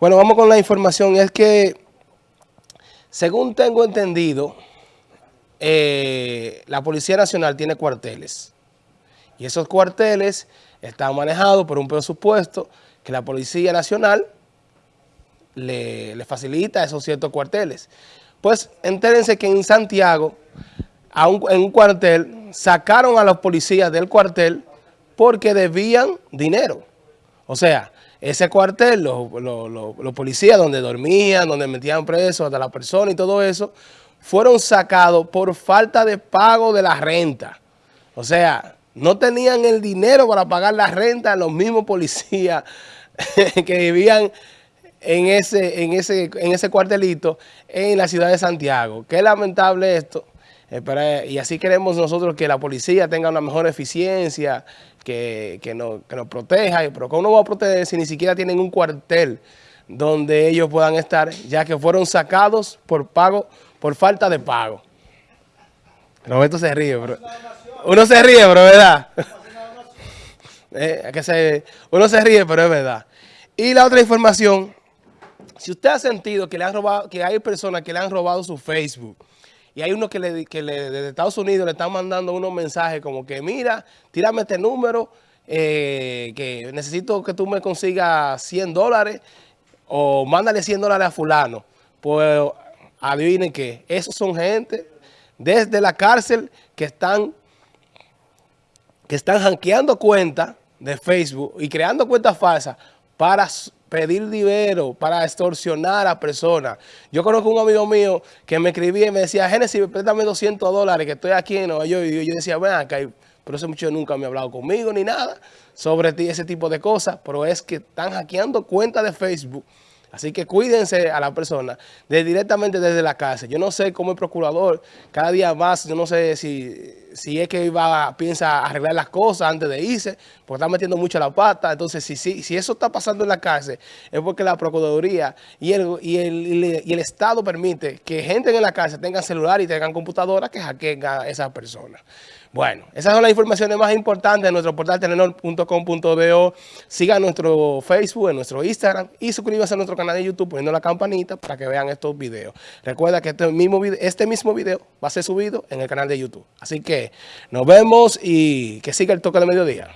Bueno, vamos con la información. Es que, según tengo entendido, eh, la Policía Nacional tiene cuarteles. Y esos cuarteles están manejados por un presupuesto que la Policía Nacional le, facilita esos ciertos cuarteles. Pues entérense que en Santiago, en un cuartel, sacaron a los policías del cuartel porque debían dinero. O sea, ese cuartel, los, policías donde dormían, donde metían presos a la persona y todo eso, fueron sacados por falta de pago de la renta. O sea, no tenían el dinero para pagar la renta a los mismos policías que vivían en ese, en, ese, en ese cuartelito en la ciudad de Santiago. Qué lamentable esto. Y así queremos nosotros que la policía tenga una mejor eficiencia, que, nos, proteja, pero ¿cómo no va a proteger si ni siquiera tienen un cuartel donde ellos puedan estar, ya que fueron sacados por pago, por falta de pago? Roberto se ríe, bro. Uno se ríe, pero verdad. Eh, que se, uno se ríe, pero es verdad. Y la otra información, si usted ha sentido que le han robado, que hay personas que le han robado su Facebook, y hay uno que, le, que le, desde Estados Unidos le están mandando unos mensajes como que, mira, tírame este número, eh, que necesito que tú me consigas 100 dólares o mándale 100 dólares a fulano. Pues adivinen que esos son gente desde la cárcel que están, que están hackeando cuentas de Facebook y creando cuentas falsas para pedir dinero para extorsionar a personas. Yo conozco un amigo mío que me escribía y me decía, Génesis, préstame 200 dólares que estoy aquí en Nueva York. Y yo decía, ven acá, pero ese muchacho nunca me ha hablado conmigo ni nada sobre ti, ese tipo de cosas. Pero es que están hackeando cuentas de Facebook Así que cuídense a la persona de, directamente desde la casa. Yo no sé cómo el procurador, cada día más, yo no sé si, si es que va, piensa arreglar las cosas antes de irse, porque está metiendo mucho la pata. Entonces, si, si, si eso está pasando en la cárcel, es porque la Procuraduría y el, y el, y el Estado permite que gente en la cárcel tengan celular y tengan computadora que hackeen a esas personas. Bueno, esas son las informaciones más importantes de nuestro portal telenor.com.do. Sigan nuestro Facebook, en nuestro Instagram y suscríbanse a nuestro canal de YouTube poniendo la campanita para que vean estos videos. Recuerda que este mismo, video, este mismo video va a ser subido en el canal de YouTube. Así nos vemos y que siga el toque de mediodía.